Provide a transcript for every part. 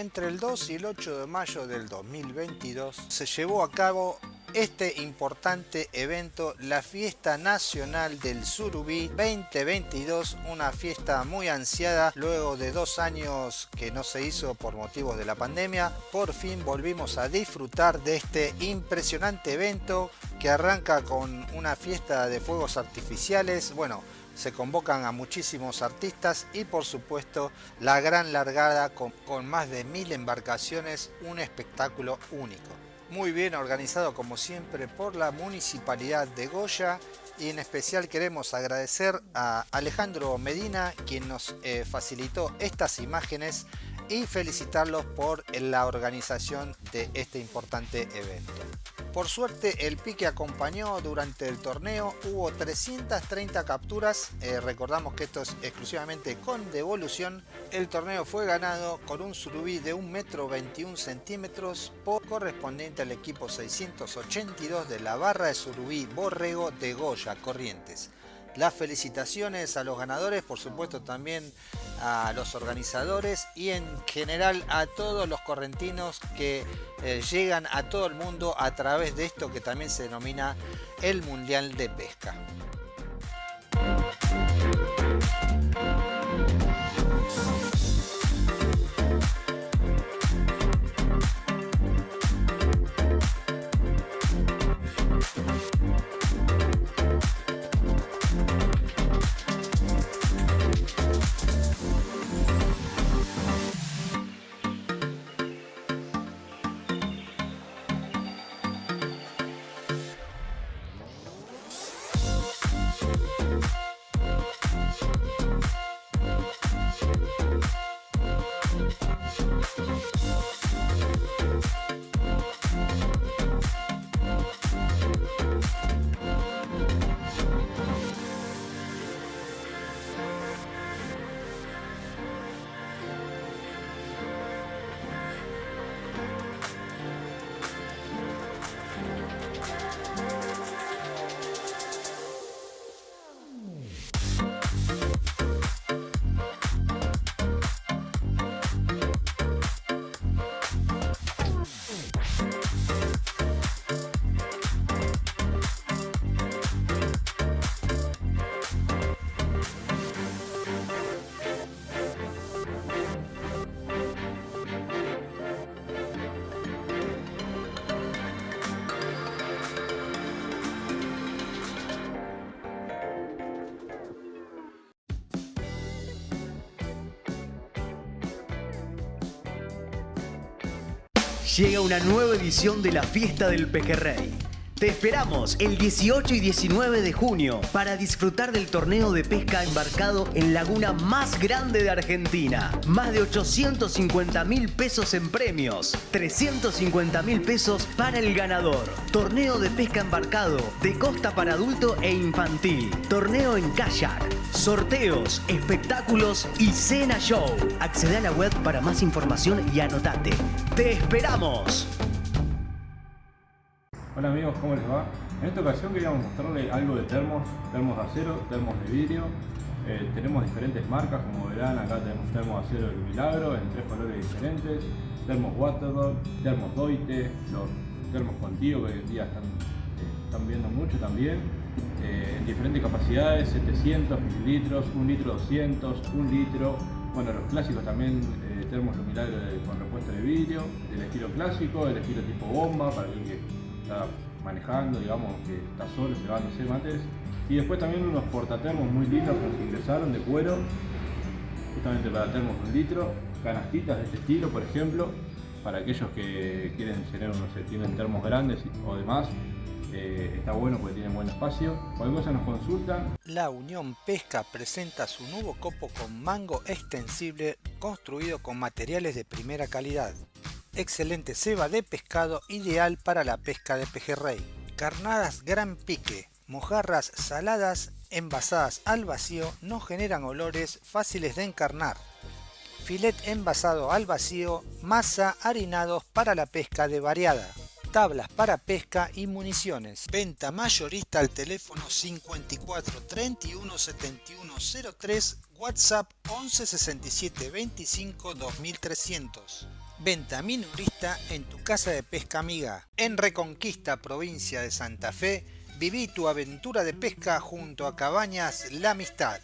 entre el 2 y el 8 de mayo del 2022 se llevó a cabo este importante evento, la Fiesta Nacional del Surubí 2022, una fiesta muy ansiada luego de dos años que no se hizo por motivos de la pandemia. Por fin volvimos a disfrutar de este impresionante evento que arranca con una fiesta de fuegos artificiales. Bueno, se convocan a muchísimos artistas y por supuesto la gran largada con, más de mil embarcaciones, un espectáculo único muy bien organizado como siempre por la Municipalidad de Goya y en especial queremos agradecer a Alejandro Medina quien nos eh, facilitó estas imágenes y felicitarlos por la organización de este importante evento. Por suerte el pique acompañó durante el torneo, hubo 330 capturas, eh, recordamos que esto es exclusivamente con devolución. El torneo fue ganado con un surubí de 1 metro 21 centímetros correspondiente al equipo 682 de la barra de surubí Borrego de Goya Corrientes. Las felicitaciones a los ganadores, por supuesto también a los organizadores y en general a todos los correntinos que eh, llegan a todo el mundo a través de esto que también se denomina el Mundial de Pesca. Llega una nueva edición de la Fiesta del Pejerrey. Te esperamos el 18 y 19 de junio para disfrutar del torneo de pesca embarcado en laguna más grande de Argentina. Más de 850 mil pesos en premios, 350 mil pesos para el ganador. Torneo de pesca embarcado de costa para adulto e infantil. Torneo en kayak. Sorteos, espectáculos y cena show. Accede a la web para más información y anotate. ¡Te esperamos! Hola amigos, ¿cómo les va? En esta ocasión queríamos mostrarles algo de termos, termos de acero, termos de vidrio. Eh, tenemos diferentes marcas, como verán acá tenemos termos de acero del Milagro en tres colores diferentes, termos Waterdog, termos Doite, los termos Contigo que hoy en día están, eh, viendo mucho también, en diferentes capacidades, 700 mililitros, 1 litro 200, 1 litro, bueno los clásicos también, termos del Milagro con repuesto de vidrio, el estilo clásico, el estilo tipo bomba para el que manejando, digamos, que está solo llevándose mates. Y después también unos portatermos muy lindos que nos ingresaron de cuero, justamente para termos un litro, canastitas de este estilo, por ejemplo, para aquellos que quieren tener, no sé, tienen termos grandes o demás, eh, está bueno porque tiene buen espacio. Cualquier cosa nos consultan. La Unión Pesca presenta su nuevo copo con mango extensible construido con materiales de primera calidad excelente ceba de pescado ideal para la pesca de pejerrey. Carnadas gran pique, mojarras saladas envasadas al vacío no generan olores fáciles de encarnar. Filet envasado al vacío, masa harinados para la pesca de variada. Tablas para pesca y municiones. Venta mayorista al teléfono 54 31 71 03, WhatsApp 11 67 25 2300. Venta minorista en tu casa de pesca amiga. En Reconquista, provincia de Santa Fe, viví tu aventura de pesca junto a Cabañas La Amistad.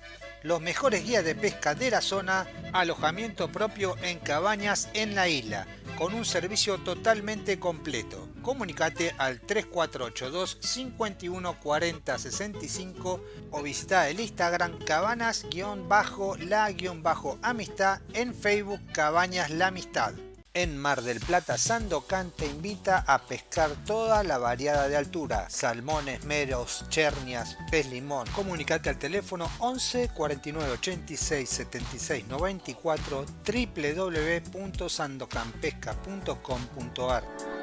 Los mejores guías de pesca de la zona, alojamiento propio en cabañas en la isla, con un servicio totalmente completo. Comunicate al 3482 51 40 65 o visita el Instagram cabanas-la-amistad en Facebook Cabañas La Amistad en Mar del Plata Sandocan te invita a pescar toda la variada de altura, salmones, meros, chernias, pez limón. Comunicate al teléfono 11 49 86 76 94 www.sandocanpesca.com.ar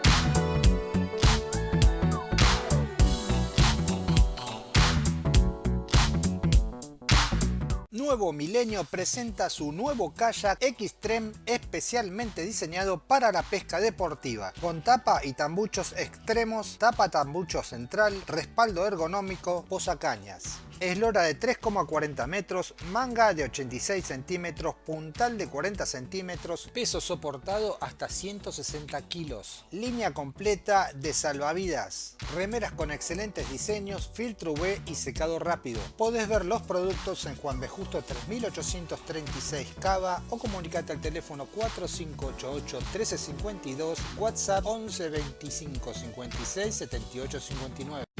Nuevo Milenio presenta su nuevo kayak Xtreme especialmente diseñado para la pesca deportiva, con tapa y tambuchos extremos, tapa tambucho central, respaldo ergonómico, posacañas eslora de 3,40 metros, manga de 86 centímetros, puntal de 40 centímetros, peso soportado hasta 160 kilos, línea completa de salvavidas, remeras con excelentes diseños, filtro UV y secado rápido. Podés ver los productos en Juan de Justo 3836 Cava o comunicate al teléfono 4588 1352, WhatsApp 11 25 56 78 59.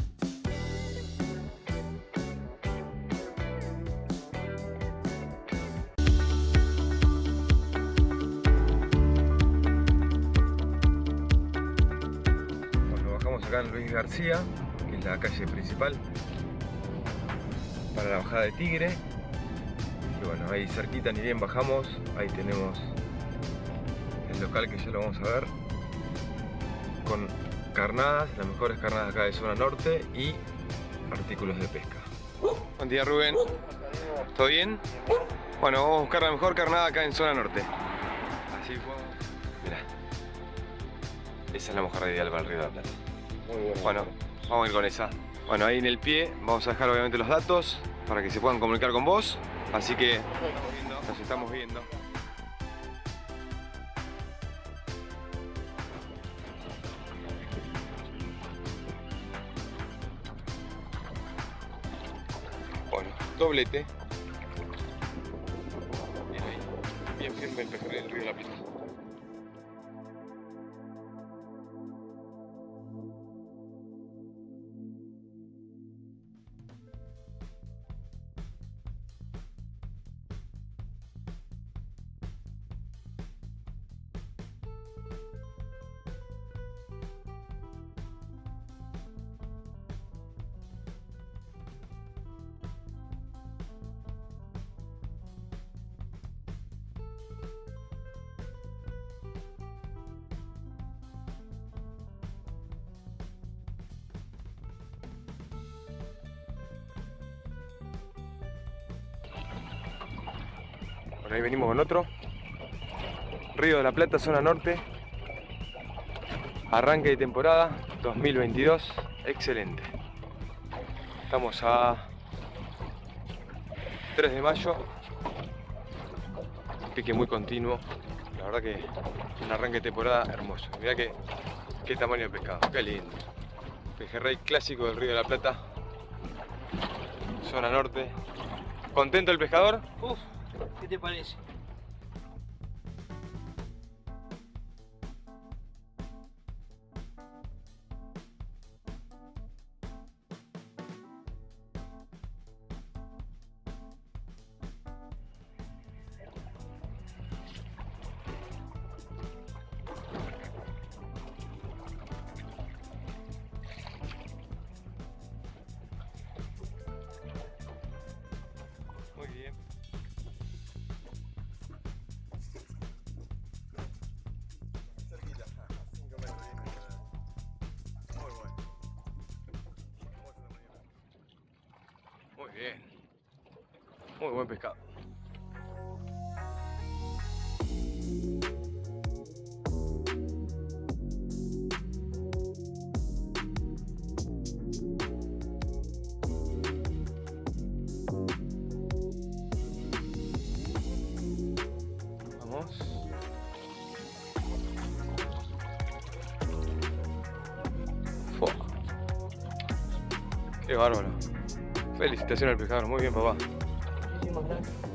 García, que es la calle principal para la bajada de Tigre. Y bueno, ahí cerquita ni bien bajamos, ahí tenemos el local que ya lo vamos a ver con carnadas, las mejores carnadas acá de zona norte y artículos de pesca. Buen día Rubén, ¿todo bien? Bueno, vamos a buscar la mejor carnada acá en zona norte. Así podemos... Mira, esa es la mejor ideal para el Río de la Plata. Bueno, vamos a ir con esa. Bueno, ahí en el pie vamos a dejar obviamente los datos para que se puedan comunicar con vos. Así que nos estamos viendo. Bueno, doblete. Bien ahí. Bien de la Plata. ahí venimos con otro. Río de la Plata, zona norte. Arranque de temporada 2022. Excelente. Estamos a 3 de mayo. pique muy continuo. La verdad que un arranque de temporada hermoso. Mirá que, qué tamaño de pescado. Qué lindo. Pejerrey clásico del Río de la Plata. Zona norte. ¿Contento el pescador? Uf. ¿Qué te parece? Muy bien. Muy buen pescado. Qué bárbaro. Felicitaciones al pescador, muy bien papá. Muchísimas gracias.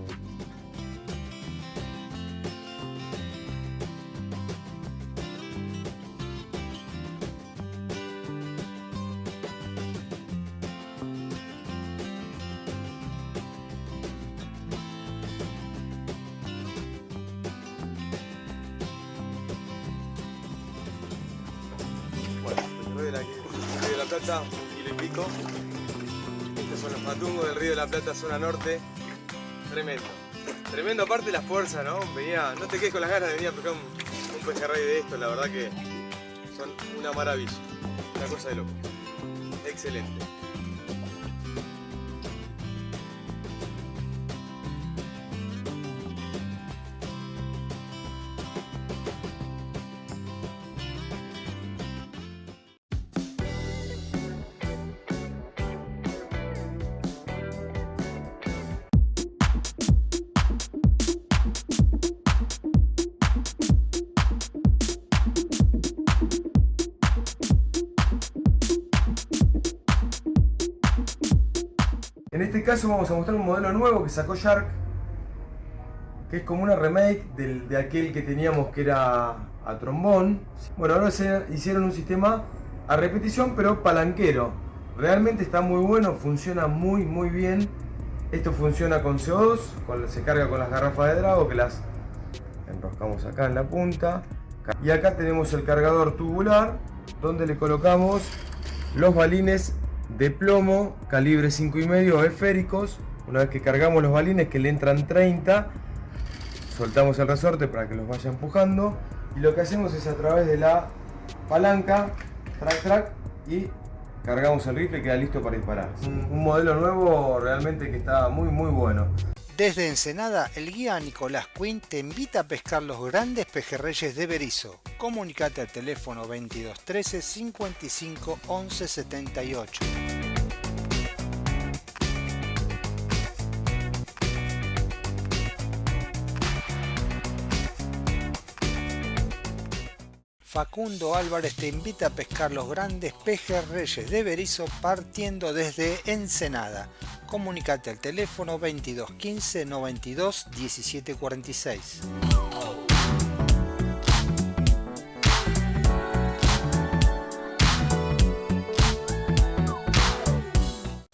Zona norte. Tremendo. Tremendo aparte la fuerza, ¿no? Venía, no te quedes con las ganas de venir a pescar un, un pejerrey de esto, la verdad que son una maravilla. Una cosa de loco. Excelente. Caso vamos a mostrar un modelo nuevo que sacó Shark, que es como una remake del- de aquel que teníamos que era a trombón. Bueno, ahora se hicieron un sistema a repetición pero palanquero. Realmente está muy bueno, funciona muy muy bien. Esto funciona con CO2, con- se carga con las garrafas de Drago que las enroscamos acá en la punta. Y acá tenemos el cargador tubular donde le colocamos los balines de plomo calibre 5,5 esféricos. Una vez que cargamos los balines que le entran 30, soltamos el resorte para que los vaya empujando. Y lo que hacemos es a través de la palanca, track track, y cargamos el rifle y queda listo para disparar. Un, un modelo nuevo realmente que está muy muy bueno. Desde Ensenada, el guía Nicolás Quinn te invita a pescar los grandes pejerreyes de Berizo. Comunicate al teléfono 2213 55 11 78. Facundo Álvarez te invita a pescar los grandes pejerreyes de Berizo partiendo desde Ensenada. Comunicate al teléfono 2215 92 17 46.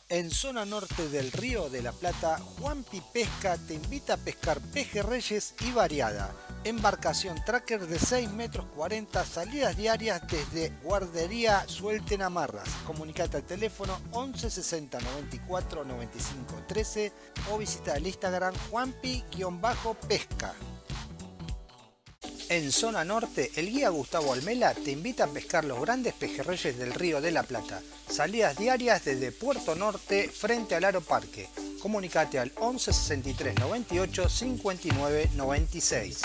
En zona norte del Río de la Plata, Juanpi Pesca te invita a pescar pejerreyes y variada. Embarcación tracker de 6 metros 40, salidas diarias desde Guardería Suelten Amarras. Comunicate al teléfono 11 60 94 95 13 o visita el Instagram Juanpi-pesca. En zona norte, el guía Gustavo Almela te invita a pescar los grandes pejerreyes del Río de la Plata. Salidas diarias desde Puerto Norte frente al Aeroparque. Comunicate al 11 63 98 59 96.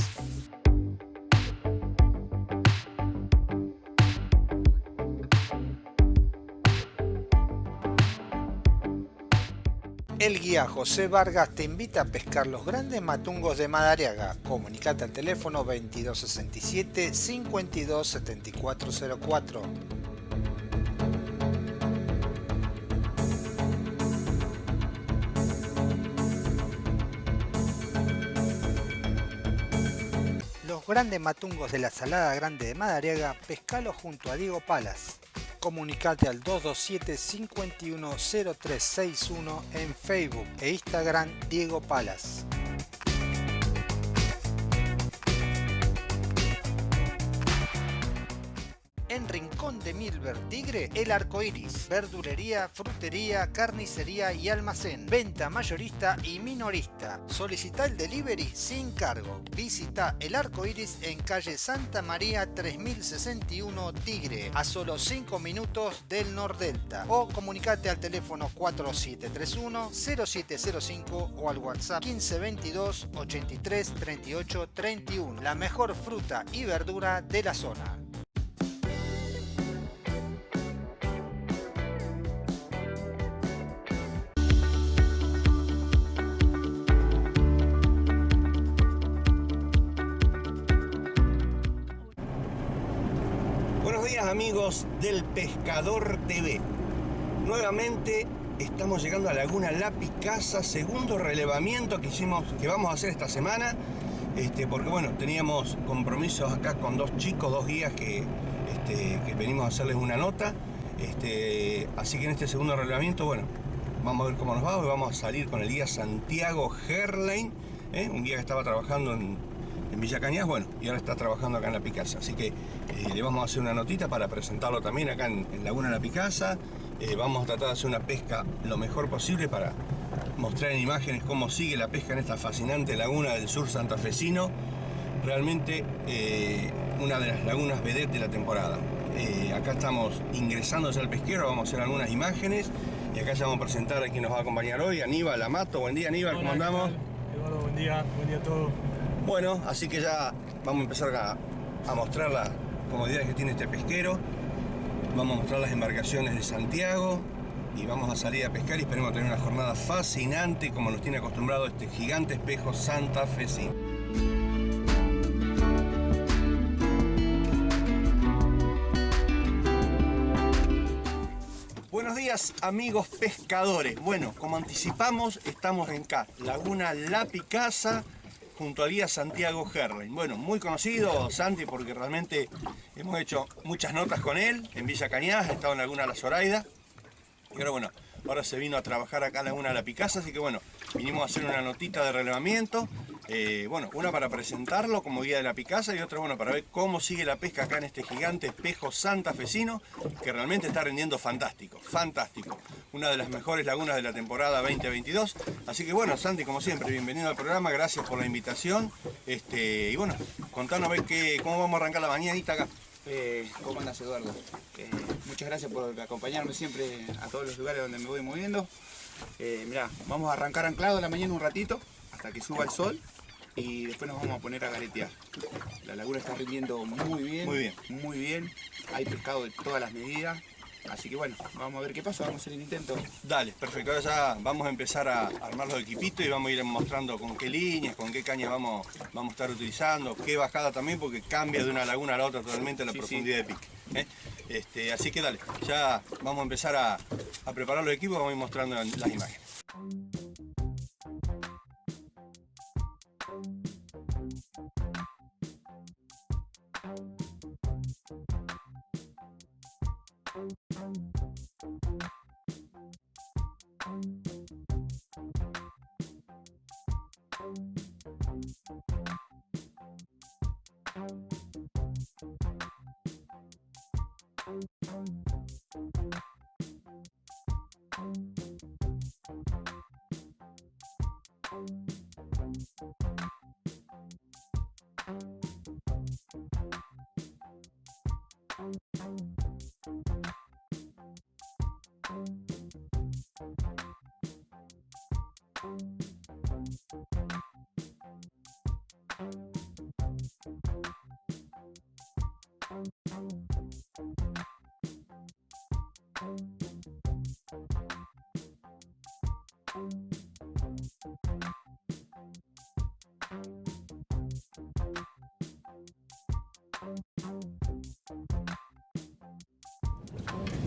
El guía José Vargas te invita a pescar los grandes matungos de Madariaga. Comunicate al teléfono 2267 527404. Grandes matungos de la Salada Grande de Madariaga, pescalo junto a Diego Palas. Comunicate al 227 510361 en Facebook e Instagram Diego Palas. Milver Tigre, El Arco Iris. Verdulería, frutería, carnicería y almacén. Venta mayorista y minorista. Solicita el delivery sin cargo. Visita El Arco Iris en calle Santa María 3061 Tigre, a solo 5 minutos del Nordelta. O comunicate al teléfono 4731-0705 o al WhatsApp 1522 83 38 31. La mejor fruta y verdura de la zona. Del Pescador TV. nuevamente estamos llegando a Laguna La Picasa, segundo relevamiento que hicimos, que vamos a hacer esta semana, este, porque bueno, teníamos compromisos acá con dos chicos, dos guías que, este, que venimos a hacerles una nota, este, así que en este segundo relevamiento, bueno, vamos a ver cómo nos va, hoy vamos a salir con el guía Santiago Herlein, ¿eh? un guía que estaba trabajando en, en Villa Cañas, bueno, y ahora está trabajando acá en La Picasa. Así que eh, le vamos a hacer una notita para presentarlo también acá en, Laguna La Picasa. Eh, vamos a tratar de hacer una pesca lo mejor posible para mostrar en imágenes cómo sigue la pesca en esta fascinante laguna del sur santafesino. Realmente eh, una de las lagunas vedette de la temporada. acá estamos ingresando al pesquero, vamos a hacer algunas imágenes y acá ya vamos a presentar a quien nos va a acompañar hoy, Aníbal Amato. Buen día Aníbal, ¿cómo andamos? Eduardo, buen día, buen día a todos. Bueno, así que ya vamos a empezar a, mostrar las comodidades que tiene este pesquero. Vamos a mostrar las embarcaciones de Santiago y vamos a salir a pescar y esperemos tener una jornada fascinante como nos tiene acostumbrado este gigante espejo Santa Fe. Buenos días amigos pescadores. Bueno, como anticipamos, estamos en acá, Laguna La Picasa, junto al guía Santiago Herlein. Bueno, muy conocido Santi porque realmente hemos hecho muchas notas con él en Villa Cañas, ha estado en Laguna La Zoraida. Y bueno, ahora se vino a trabajar acá en Laguna La Picasa, así que bueno, vinimos a hacer una notita de relevamiento eh, bueno, una para presentarlo como guía de la Picasa y otra bueno, para ver cómo sigue la pesca acá en este gigante espejo santafesino que realmente está rindiendo fantástico, fantástico. Una de las mejores lagunas de la temporada 2022. Así que bueno, Santi, como siempre, bienvenido al programa, gracias por la invitación. Este, y bueno, contanos a ver qué, cómo vamos a arrancar la mañanita acá. Eh, ¿Cómo andas Eduardo? Eh, muchas gracias por acompañarme siempre a todos los lugares donde me voy moviendo. Eh, mirá, vamos a arrancar anclado la mañana un ratito hasta que suba el sol y después nos vamos a poner a garetear. La laguna está rindiendo muy bien, muy bien, muy bien. Hay pescado de todas las medidas. Así que bueno, vamos a ver qué pasa, vamos a hacer el intento. Dale, perfecto. Ahora ya vamos a empezar a armar los equipitos y vamos a ir mostrando con qué líneas, con qué cañas vamos, vamos a estar utilizando, qué bajada también, porque cambia de una laguna a la otra totalmente la profundidad de pique. ¿eh? Este, así que dale, ya vamos a empezar a, a preparar los equipos vamos a ir mostrando las imágenes.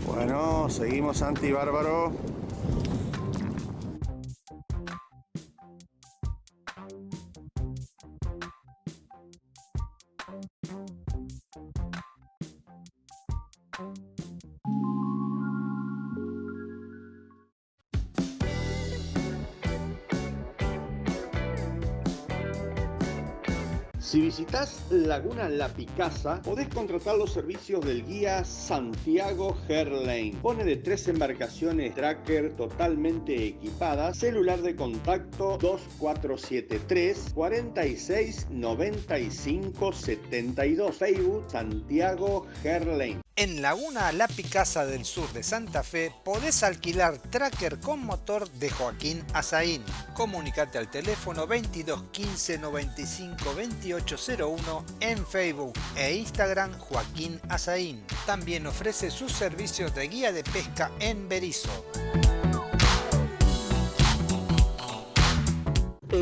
Bueno, seguimos Santi Bárbaro. Visitas Laguna La Picasa, podés contratar los servicios del guía Santiago Herlane. Pone de tres embarcaciones tracker totalmente equipadas, celular de contacto 2473 46 95 72. Facebook Santiago Herlane. En Laguna La Picasa del sur de Santa Fe podés alquilar tracker con motor de Joaquín Azaín. Comunicate al teléfono 22 15 95 2801 en Facebook e Instagram Joaquín Azaín. También ofrece sus servicios de guía de pesca en Berizo.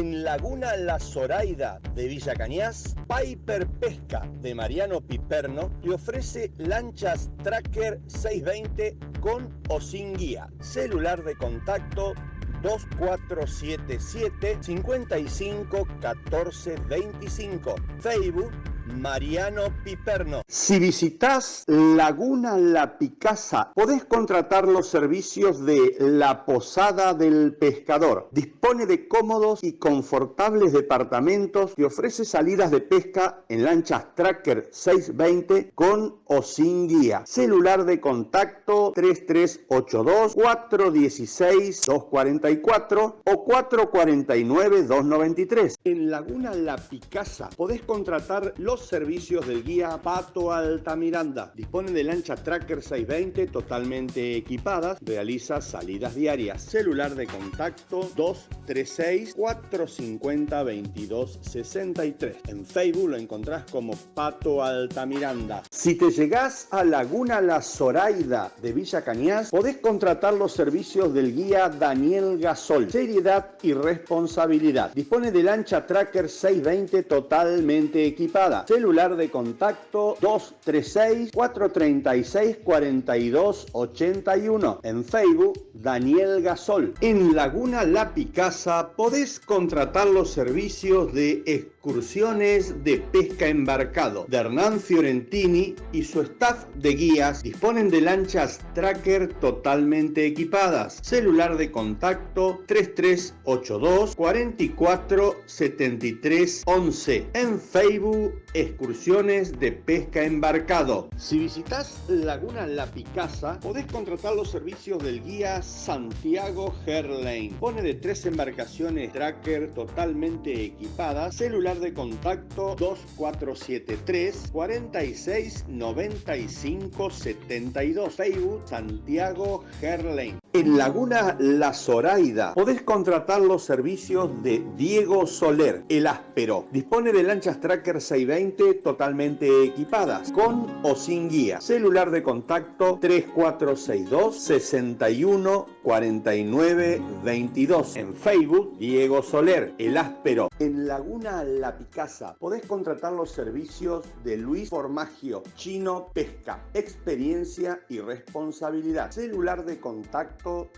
En Laguna La Zoraida de Villa Cañas, Piper Pesca de Mariano Piperno te ofrece lanchas Tracker 620 con o sin guía. Celular de contacto 2477 55 14 25. Facebook Mariano Piperno. Si visitas Laguna La Picasa, podés contratar los servicios de La Posada del Pescador. Dispone de cómodos y confortables departamentos que ofrece salidas de pesca en lanchas Tracker 620 con o sin guía. Celular de contacto 3382 416 244 o 449 293. En Laguna La Picasa podés contratar los servicios del guía Pato Altamiranda. Dispone de lancha Tracker 620 totalmente equipadas. Realiza salidas diarias. Celular de contacto 236 450 2263. En Facebook lo encontrás como Pato Altamiranda. Si te llegás a Laguna La Zoraida de Villa Cañas, podés contratar los servicios del guía Daniel Gasol. Seriedad y responsabilidad. Dispone de lancha Tracker 620 totalmente equipada celular de contacto 236-436-4281. En Facebook, Daniel Gasol. En Laguna La Picasa podés contratar los servicios de excursiones de pesca embarcado de Hernán Fiorentini y su staff de guías disponen de lanchas tracker totalmente equipadas. Celular de contacto 3382 44 73 11. En Facebook excursiones de pesca embarcado. Si visitas Laguna La Picasa, podés contratar los servicios del guía Santiago Herlane. Pone de tres embarcaciones tracker totalmente equipadas, celular de contacto 2473 46 95 72 Facebook Santiago Herlane. En Laguna La Zoraida podés contratar los servicios de Diego Soler, el áspero. Dispone de lanchas Tracker 620 totalmente equipadas, con o sin guía. Celular de contacto 3462 61 49 22. En Facebook, Diego Soler, el áspero. En Laguna La Picasa podés contratar los servicios de Luis Formagio, Chino Pesca, experiencia y responsabilidad. Celular de contacto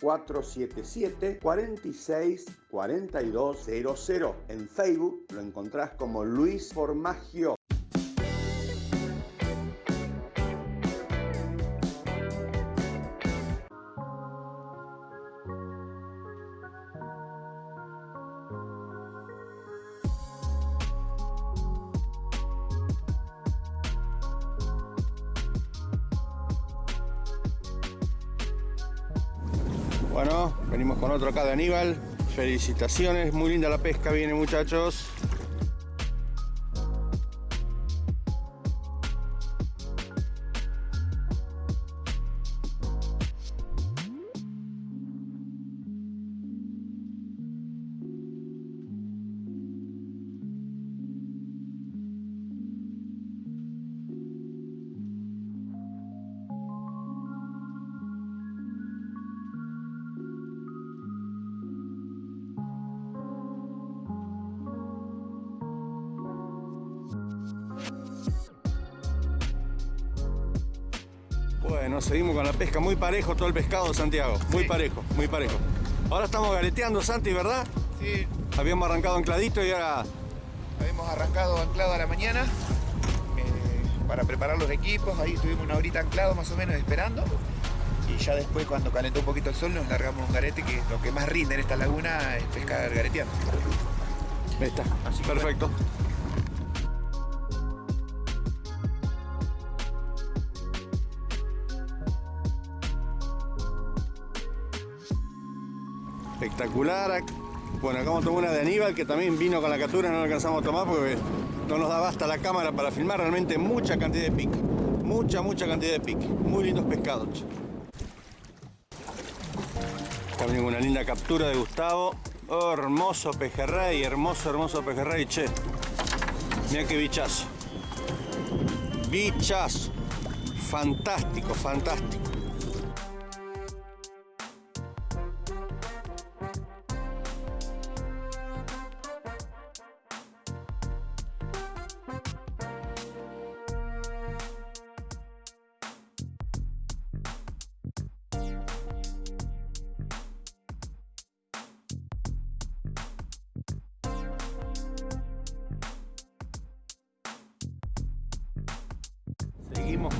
2477 46 4200. En Facebook lo encontrás como Luis Formagio. Otro acá de Aníbal. Felicitaciones, muy linda la pesca viene muchachos. Seguimos con la pesca, muy parejo todo el pescado, Santiago, muy parejo, muy parejo. Ahora estamos gareteando, Santi, ¿verdad? Sí. Habíamos arrancado ancladito y ahora... Habíamos arrancado anclado a la mañana eh, para preparar los equipos, ahí estuvimos una horita anclado más o menos esperando. Y ya después cuando calentó un poquito el sol nos largamos un garete que lo que más rinde en esta laguna es pescar gareteando. Ahí está, Así perfecto. Espectacular. Bueno, acá vamos a tomar una de Aníbal que también vino con la captura, no la alcanzamos a tomar porque no nos daba hasta la cámara para filmar realmente mucha cantidad de pique. Mucha, mucha cantidad de pique. Muy lindos pescados. Acá viene una linda captura de Gustavo. Hermoso pejerrey, hermoso, hermoso pejerrey, che. Mira qué bichazo. Bichazo. Fantástico, fantástico.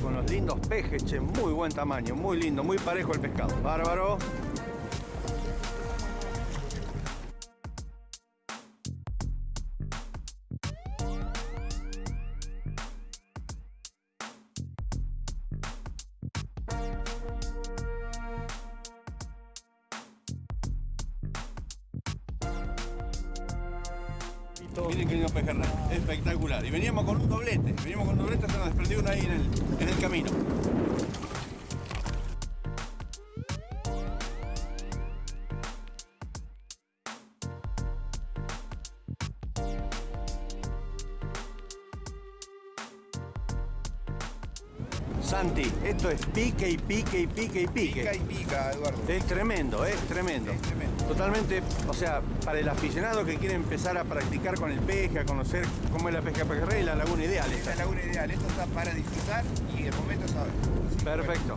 Con los lindos pejes, che, muy buen tamaño, muy lindo, muy parejo el pescado. Bárbaro. Santi, esto es pique y pique y pique y pique. Pica y pica, Eduardo. Es tremendo, es tremendo. Es tremendo. Totalmente, o sea, para el aficionado que quiere empezar a practicar con el peje, a conocer cómo es la pesca pejerrey, la laguna ideal. Esta es la laguna ideal, esto está para disfrutar y el momento es ahora. Perfecto.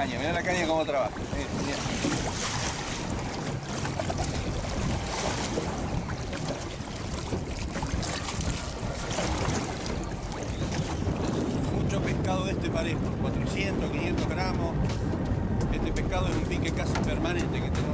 Caña, miren la caña cómo trabaja. Mucho pescado de este parejo, 400, 500 gramos. Este pescado es un pique casi permanente que tenemos